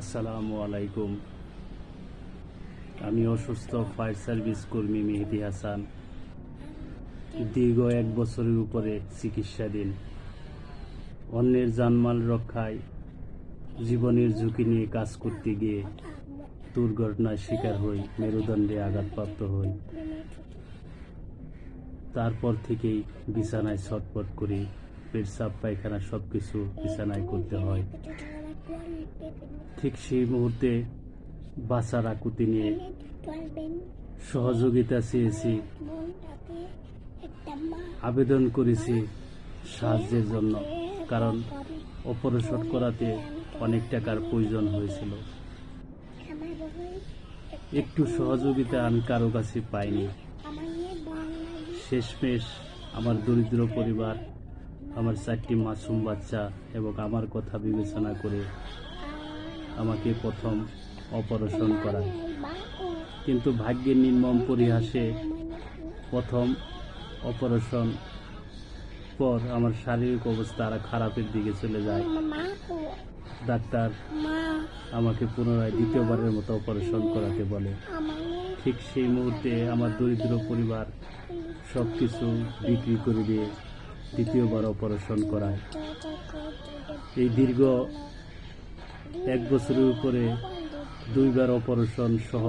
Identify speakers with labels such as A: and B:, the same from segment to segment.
A: আসসালামু আলাইকুম। আমি অসুস্থ ফায়ার সার্ভিস কর্মী মেহেদি হাসান। দীর্ঘ এক বছরের উপরে চিকিৎসাধীন। অন্যের জানমাল রক্ষায় জীবনের ঝুঁকি নিয়ে কাজ করতে গিয়ে দুর্ঘটনার শিকার হই, মেরুদণ্ডে আঘাতপ্রাপ্ত হই। তারপর থেকেই বিছানায় ছটপট করি পেটসাপ পায়খানা সব কিছু বিছানায় করতে হয়। ঠিক সেই মুহূর্তে বাঁচার আকুতি নিয়ে সহযোগিতা চেয়েছি। আবেদন করেছি সাহায্যের জন্য, কারণ অপারেশন করাতে অনেক টাকার প্রয়োজন হয়েছিল। একটু সহযোগিতা আমি কারও কাছে পাইনি। শেষমেশ আমার দরিদ্র পরিবার আমার চারটি মাসুম বাচ্চা এবং আমার কথা বিবেচনা করে আমাকে প্রথম অপারেশন করায় কিন্তু ভাগ্যের নির্মম পরিহাসে প্রথম অপারেশন পর আমার শারীরিক অবস্থা আরও খারাপের দিকে চলে যায়। ডাক্তার আমাকে পুনরায় দ্বিতীয়বারের মতো অপারেশন করাতে বলে। ঠিক সেই মুহূর্তে আমার দরিদ্র পরিবার সব কিছু বিক্রি করে দিয়ে দ্বিতীয়বার অপারেশন করায়। এই দীর্ঘ এক বছরের উপরে দুইবার অপারেশন সহ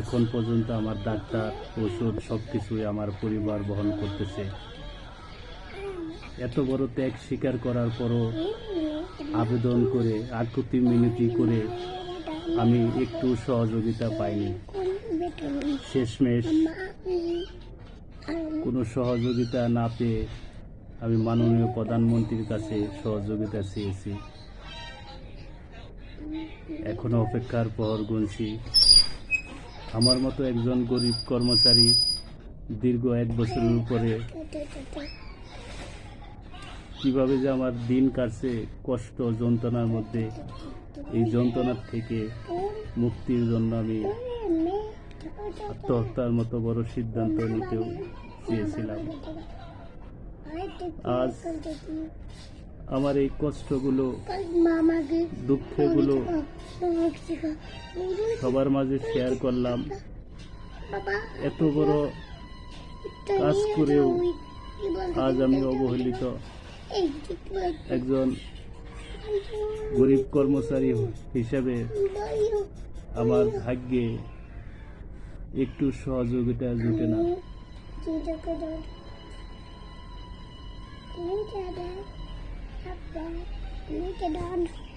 A: এখন পর্যন্ত আমার ডাক্তার, ওষুধ সব কিছুই আমার পরিবার বহন করতেছে। এত বড় ত্যাগ স্বীকার করার পরও আবেদন করে আকুতি মিনতি করে আমি একটু সহযোগিতা পাইনি। শেষমেশ কোনো সহযোগিতা না পেয়ে আমি মাননীয় প্রধানমন্ত্রীর কাছে সহযোগিতা চেয়েছি। এখনও অপেক্ষার প্রহর গুনছি। আমার মতো একজন গরিব কর্মচারী দীর্ঘ এক বছরের উপরে কীভাবে যে আমার দিন কাটছে, কষ্ট, যন্ত্রণার মধ্যে, এই যন্ত্রণার থেকে মুক্তির জন্য আমি আত্মহত্যার মতো বড় সিদ্ধান্ত নিতেও চেয়েছিলাম। আজ আমার এই কষ্টগুলো, দুঃখগুলো সবার মাঝে শেয়ার করলাম। এত বড় কাজ করেও আজ আমি অবহেলিত। একজন গরিব কর্মচারী হিসাবে আমার ভাগ্যে একটু সহযোগিতা জুটে না।
B: Look at that. Up there. Look.